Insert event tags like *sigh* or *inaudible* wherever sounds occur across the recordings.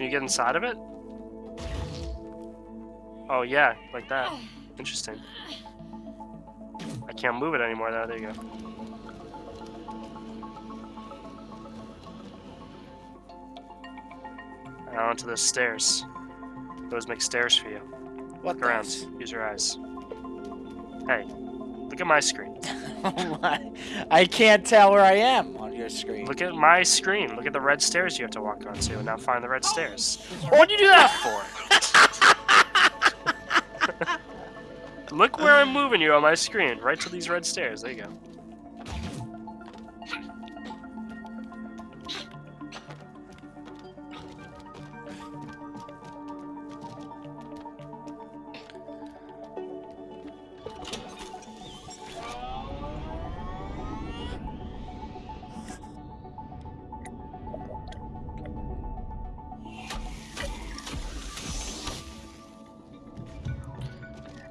Can you get inside of it? Oh yeah, like that. Interesting. I can't move it anymore though, there you go. Now onto those stairs. Those make stairs for you. What Look around. those? Use your eyes. Hey, look at my screen. *laughs* Oh, I can't tell where I am your screen. Look at my screen. Look at the red stairs you have to walk onto. Now find the red stairs. Oh, what'd you do that for? *laughs* Look where I'm moving you on my screen. Right to these red stairs. There you go.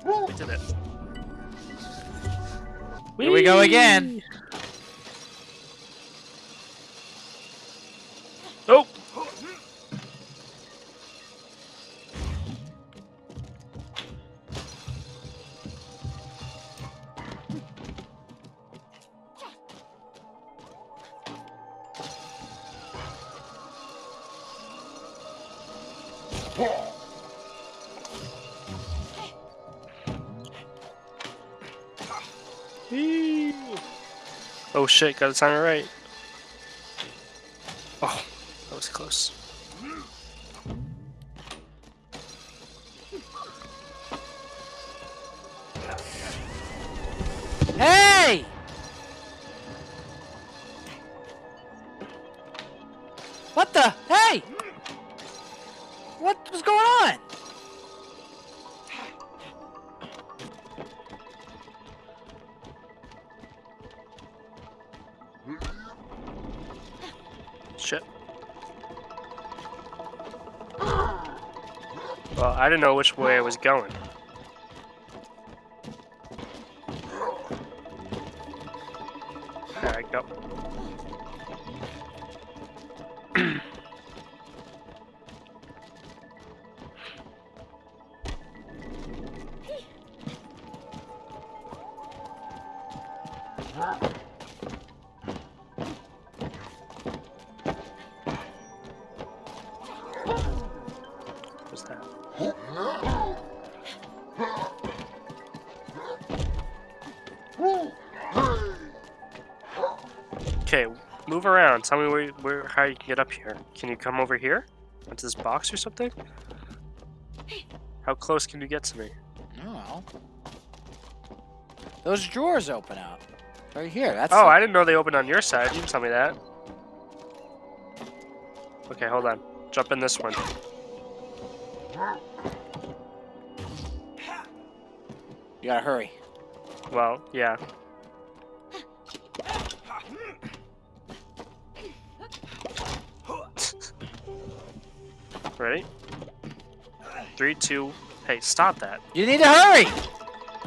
We did it. Here we go again. Oh! Eee. Oh shit, gotta time it right. Shit. Well, I didn't know which way I was going. I go. What's *clears throat* Okay, move around. Tell me where, where, how you can get up here. Can you come over here? Onto this box or something? How close can you get to me? Oh. Those drawers open up. Right here. That's Oh, I didn't know they opened on your side. You didn't tell me that. Okay, hold on. Jump in this one. You gotta hurry. Well, yeah. Ready? Three, two. Hey, stop that. You need to hurry!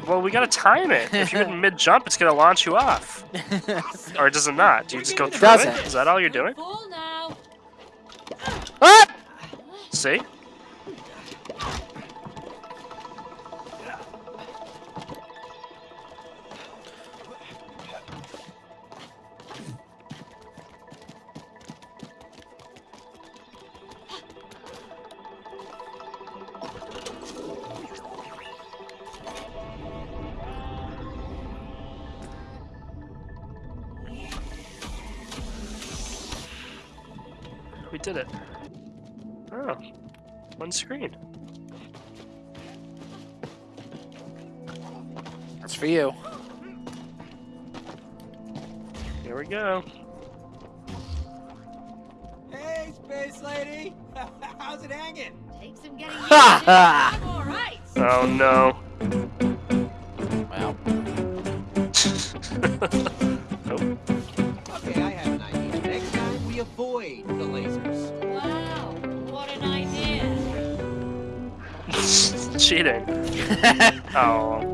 Well, we gotta time it. If you're in *laughs* mid jump, it's gonna launch you off. *laughs* Or does it not? Do you just go through Doesn't. it? Is that all you're doing? Ah! See? Did it. Oh, one screen. That's for you. Here we go. Hey, space lady! *laughs* How's it hanging? Takes some getting *laughs* used Ha to. ha! I'm all right. Oh no. cheating. *laughs* oh.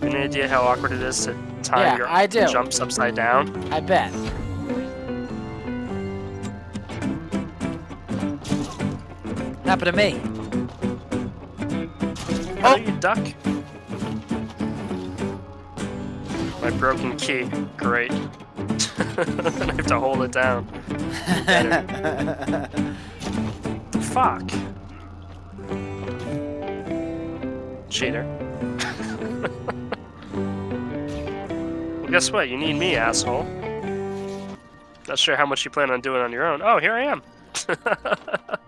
Any idea how awkward it is to tie yeah, your I do. jumps upside down? I bet. Happened to me. Oh. you duck? My broken key. Great. *laughs* I have to hold it down. *laughs* Fuck. Cheater. well, *laughs* guess what? You need me, asshole. Not sure how much you plan on doing on your own. Oh, here I am. *laughs*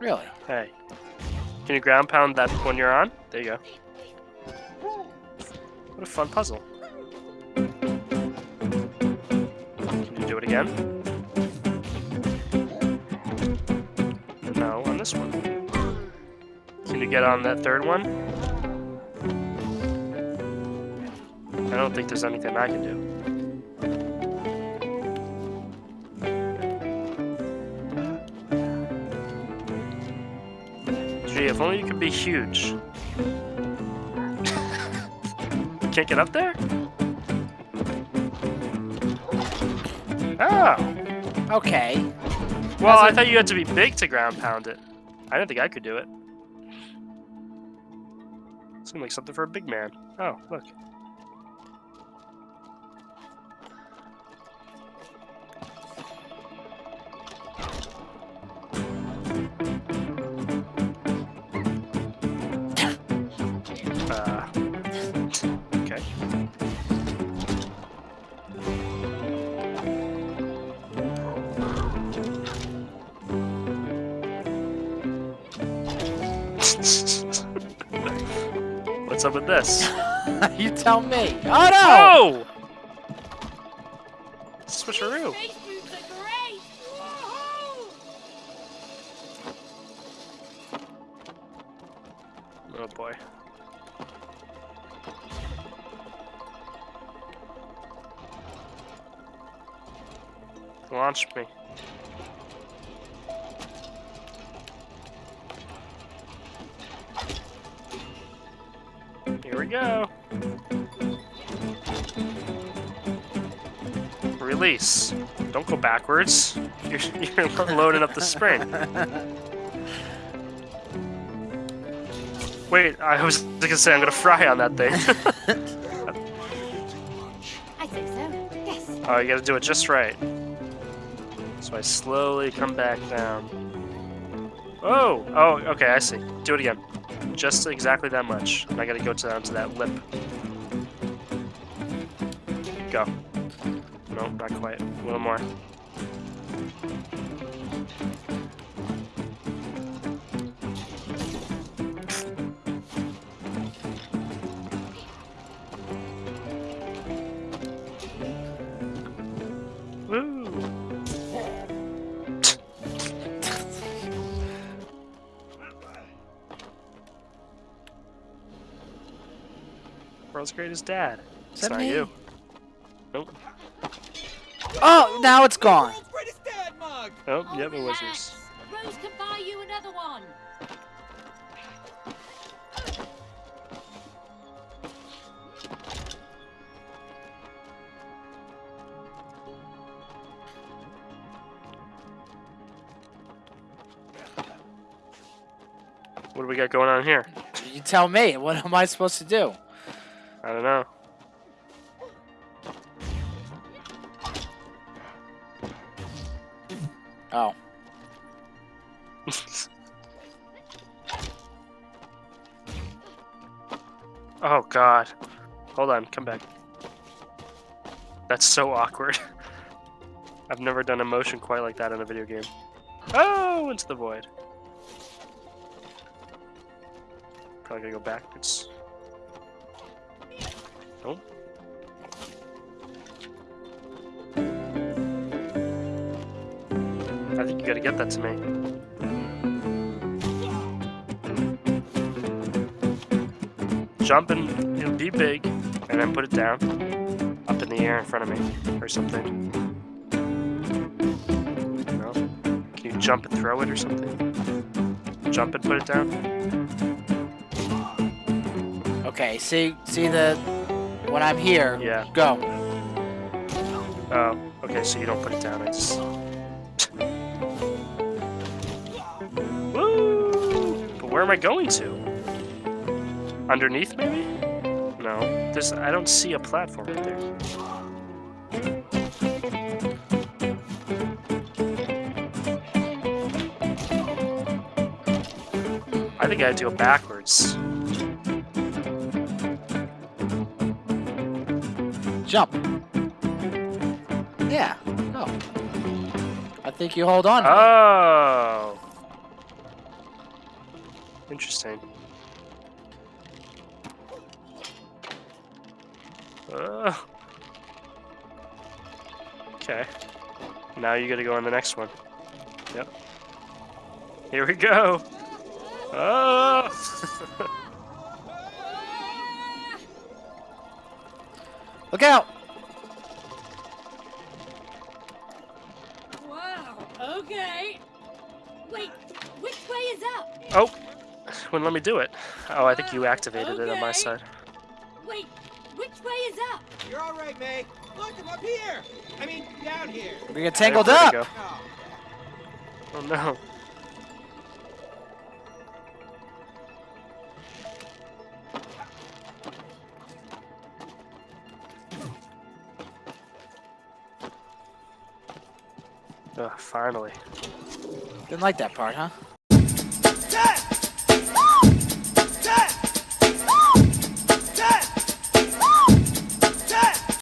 really? hey. Can you ground pound that when you're on? There you go. What a fun puzzle. Can you do it again? No, on this one. Can you get on that third one? I don't think there's anything I can do. Gee, if only you could be huge. Can't get up there? Oh! Okay. Well, I thought you had to be big to ground pound it. I didn't think I could do it. Seemed like something for a big man. Oh, look. What's up with this? *laughs* you tell me. Oh no! Oh! Switcheroo. Space boots are great! Woohoo! Oh boy. Launch me. Here we go. Release. Don't go backwards. *laughs* You're, you're loading up the spring. *laughs* Wait, I was gonna say I'm gonna fry on that thing. *laughs* I think so. Yes. oh, you gotta do it just right. So I slowly come back down. Oh, oh, okay, I see. Do it again. Just exactly that much. And I gotta go down to that lip. Go. No, not quite. A little more. World's greatest dad. Is It's that not me? you. Nope. Oh, now it's gone. World's greatest dad mug! Oh, Oh, yep, it was yours. Rose can buy you another one. What do we got going on here? You tell me. What am I supposed to do? I don't know. Oh. *laughs* oh god. Hold on, come back. That's so awkward. *laughs* I've never done a motion quite like that in a video game. Oh, into the void. Probably gotta go backwards. Nope. I think you gotta get that to me. Jump and it'll be big, and then put it down, up in the air in front of me, or something. No? Can you jump and throw it or something? jump and put it down? Okay, see, see the when I'm here. Yeah. Go. Oh, okay, so you don't put it down, I just... Woo! But where am I going to? Underneath, maybe? No. There's, I don't see a platform right there. I think I have to go backwards. Jump. Yeah. Go. I think you hold on. Oh! Interesting. Uh, okay. Now you gotta go on the next one. Yep. Here we go! Oh! *laughs* Look out! Wow. Okay. Wait, which way is up? oh! Wouldn't let me do it. Oh, I think you oh, activated it on my side. Wait, which way is up? You're all right, May. Look, I'm up here. I mean, down here. We get tangled up. go. Oh, Oh no. Ugh, finally. Didn't like that part, huh?